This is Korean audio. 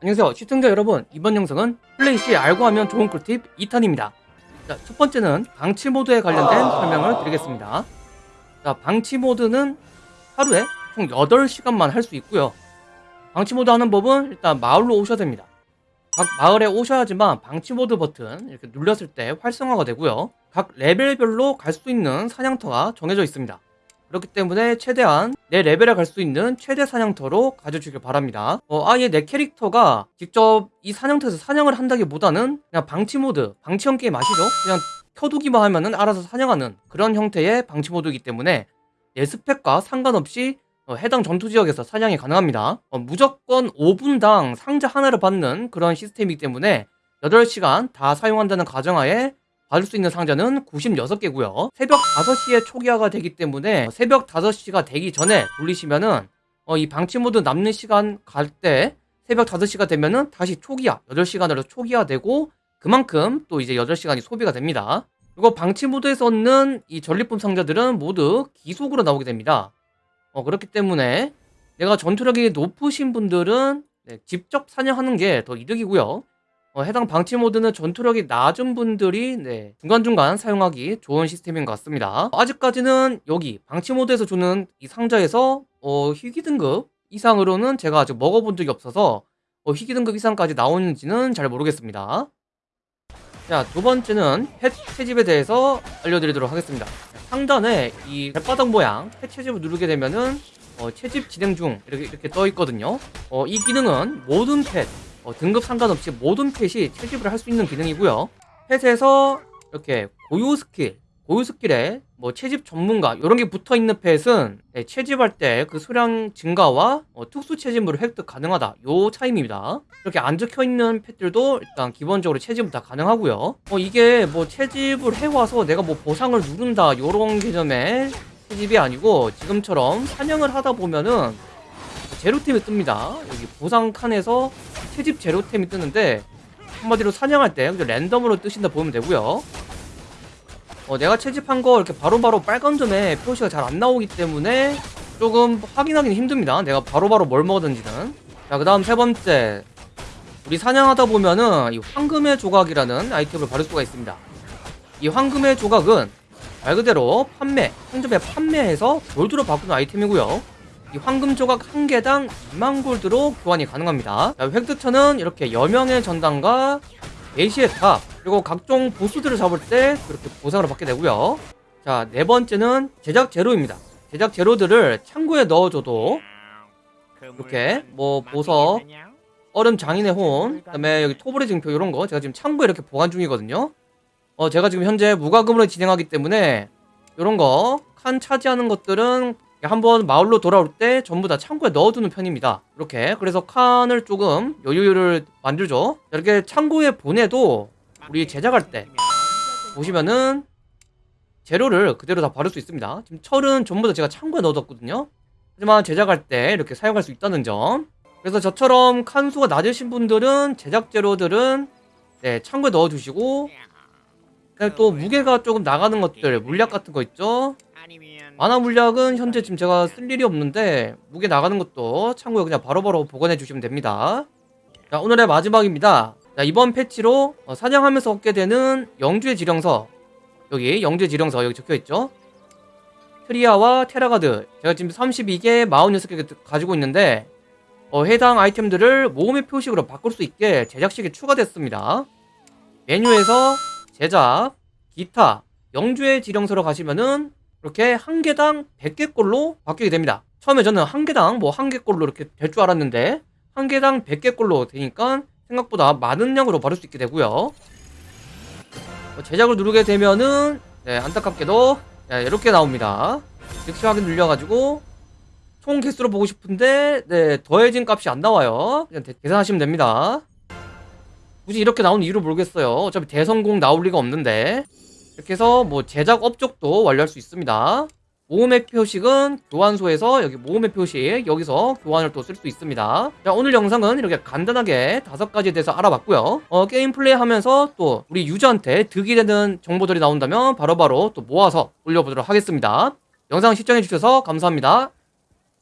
안녕하세요 시청자 여러분. 이번 영상은 플레이시 알고 하면 좋은 꿀팁 2탄입니다. 자, 첫 번째는 방치 모드에 관련된 설명을 드리겠습니다. 자, 방치 모드는 하루에 총 8시간만 할 수 있고요. 방치 모드 하는 법은 일단 마을로 오셔야 됩니다. 각 마을에 오셔야지만 방치 모드 버튼 이렇게 눌렀을 때 활성화가 되고요. 각 레벨별로 갈 수 있는 사냥터가 정해져 있습니다 그렇기 때문에 최대한 내 레벨에 갈 수 있는 최대 사냥터로 가져주길 바랍니다. 어, 아예 내 캐릭터가 직접 이 사냥터에서 사냥을 한다기보다는 그냥 방치 모드, 방치형 게임 아시죠? 그냥 켜두기만 하면은 알아서 사냥하는 그런 형태의 방치 모드이기 때문에 내 스펙과 상관없이 어, 해당 전투 지역에서 사냥이 가능합니다. 어, 무조건 5분당 상자 하나를 받는 그런 시스템이기 때문에 8시간 다 사용한다는 가정하에 받을 수 있는 상자는 96개고요. 새벽 5시에 초기화가 되기 때문에 새벽 5시가 되기 전에 돌리시면은 어, 이 방치 모드 남는 시간 갈 때 새벽 5시가 되면은 다시 초기화 8시간으로 초기화되고 그만큼 또 이제 8시간이 소비가 됩니다. 그리고 방치 모드에서 얻는 이 전리품 상자들은 모두 기속으로 나오게 됩니다. 어, 그렇기 때문에 내가 전투력이 높으신 분들은 네, 직접 사냥하는 게 더 이득이고요 어, 해당 방치 모드는 전투력이 낮은 분들이 네, 중간중간 사용하기 좋은 시스템인 것 같습니다. 아직까지는 여기 방치 모드에서 주는 이 상자에서 어, 희귀 등급 이상으로는 제가 아직 먹어본 적이 없어서 어, 희귀 등급 이상까지 나오는지는 잘 모르겠습니다. 자, 두 번째는 펫 채집에 대해서 알려드리도록 하겠습니다. 상단에 이 발바닥 모양 펫 채집을 누르게 되면은 어, 채집 진행 중 이렇게, 이렇게 떠 있거든요. 어, 이 기능은 모든 펫 어, 등급 상관없이 모든 펫이 채집을 할 수 있는 기능이고요. 펫에서 이렇게 고유 스킬 고유 스킬에 뭐 채집 전문가 이런 게 붙어 있는 펫은 네, 채집할 때 그 수량 증가와 어, 특수 채집물을 획득 가능하다. 요 차이입니다. 이렇게 안 적혀 있는 펫들도 일단 기본적으로 채집은 다 가능하고요. 어, 이게 뭐 채집을 해와서 내가 뭐 보상을 누른다 요런 개념의 채집이 아니고 지금처럼 사냥을 하다 보면은 제로템이 뜹니다. 여기 보상 칸에서 채집 제로템이 뜨는데 한마디로 사냥할 때 랜덤으로 뜨신다 보면 되고요. 어, 내가 채집한 거 이렇게 바로바로 빨간 점에 표시가 잘 안 나오기 때문에 조금 확인하기는 힘듭니다. 내가 바로 바로 뭘 먹었는지는. 자그 다음 세 번째. 우리 사냥하다 보면은 이 황금의 조각이라는 아이템을 받을 수가 있습니다. 이 황금의 조각은 말 그대로 판매 상점에 판매해서 골드로 바꾸는 아이템이고요 이 황금 조각 한 개당 2만 골드로 교환이 가능합니다. 획득처는 이렇게 여명의 전당과 예시의 탑 그리고 각종 보스들을 잡을 때 그렇게 보상을 받게 되고요. 자, 네 번째는 제작 재료입니다. 제작 재료들을 창고에 넣어줘도 이렇게 뭐 보석, 얼음 장인의 혼, 그다음에 여기 토벌의 증표 이런 거 제가 지금 창고에 이렇게 보관 중이거든요. 어, 제가 지금 현재 무과금으로 진행하기 때문에 이런 거 칸 차지하는 것들은 한번 마을로 돌아올 때 전부 다 창고에 넣어두는 편입니다. 이렇게. 그래서 칸을 조금 여유를 만들죠. 이렇게 창고에 보내도 우리 제작할 때 보시면은 재료를 그대로 다 바를 수 있습니다. 지금 철은 전부 다 제가 창고에 넣어뒀거든요. 하지만 제작할 때 이렇게 사용할 수 있다는 점. 그래서 저처럼 칸수가 낮으신 분들은 제작 재료들은 네, 창고에 넣어두시고 또 무게가 조금 나가는 것들 물약 같은 거 있죠? 만화 물약은 현재 지금 제가 쓸 일이 없는데 무게 나가는 것도 참고에 그냥 바로 바로 보관해 주시면 됩니다. 자 오늘의 마지막입니다. 자 이번 패치로 어, 사냥하면서 얻게 되는 영주의 지령서. 여기 영주의 지령서 여기 적혀있죠? 트리아와 테라가드. 제가 지금 32개 46개 가지고 있는데 어, 해당 아이템들을 모음의 표식으로 바꿀 수 있게 제작식이 추가됐습니다. 메뉴에서 제작, 기타, 영주의 지령서로 가시면은 이렇게 한 개당 100개꼴로 바뀌게 됩니다. 처음에 저는 한 개당 뭐 한 개꼴로 이렇게 될 줄 알았는데 한 개당 100개꼴로 되니까 생각보다 많은 양으로 바를 수 있게 되고요. 뭐 제작을 누르게 되면은 네, 안타깝게도 네, 이렇게 나옵니다. 즉시 확인 눌려가지고 총 개수로 보고 싶은데 네, 더해진 값이 안 나와요. 그냥 계산하시면 됩니다 굳이 이렇게 나온 이유를 모르겠어요. 어차피 대성공 나올 리가 없는데. 이렇게 해서 뭐 제작 업적도 완료할 수 있습니다. 모음의 표식은 교환소에서 여기 모음의 표식 여기서 교환을 또 쓸 수 있습니다. 자 오늘 영상은 이렇게 간단하게 다섯 가지에 대해서 알아봤고요. 어, 게임 플레이 하면서 또 우리 유저한테 득이 되는 정보들이 나온다면 바로바로 바로 또 모아서 올려보도록 하겠습니다. 영상 시청해주셔서 감사합니다